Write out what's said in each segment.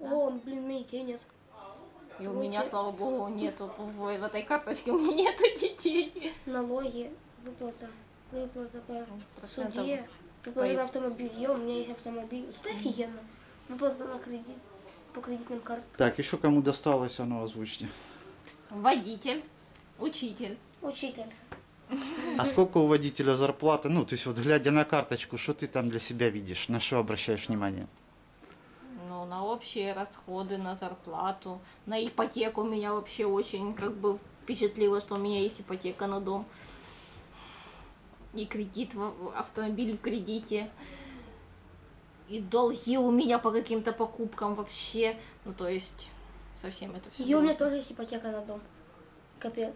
О, блин, у меня детей нет. И у меня, слава богу, нету в, этой карточке, у меня нету детей. Налоги, выплата, выплата по Процентов суде, выплата по- на автомобиль. у меня есть автомобиль. Это офигенно. Выплата на кредит, по кредитным картам. Так, еще кому досталось, оно озвучьте. Водитель, учитель. Учитель. А сколько у водителя зарплаты? Ну, то есть вот глядя на карточку, что ты там для себя видишь? На что обращаешь внимание? Ну, на общие расходы, на зарплату, на ипотеку меня вообще очень как бы впечатлило, что у меня есть ипотека на дом. И кредит, автомобиль в кредите. И долги у меня по каким-то покупкам вообще. Ну, то есть, совсем это все. И у меня тоже есть ипотека на дом. Капец.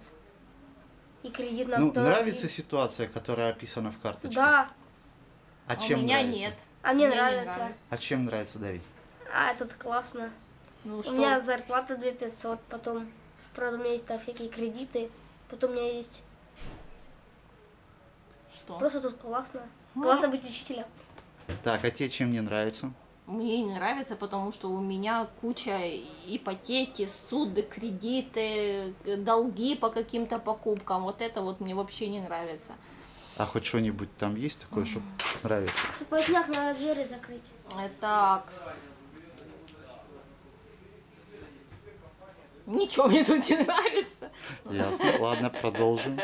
И кредит на Ну, автомобиль. нравится ситуация, которая описана в карточке? Да. А А чем у меня нравится? нет. А мне Мне не нравится. нравится. А чем нравится, Давид? А, тут классно. Ну, У что? меня зарплата 2500, потом, правда, у меня есть там всякие кредиты, потом у меня есть... Что? Просто тут классно. Классно быть учителем. Так, а тебе чем не нравится? Мне не нравится, потому что у меня куча ипотеки, суды, кредиты, э, долги по каким-то покупкам. Вот это вот мне вообще не нравится. А хоть что-нибудь там есть такое, что нравится? Сквозняк надо двери закрыть. Э, Так. Ничего мне тут не нравится. Ясно. Ладно, продолжим.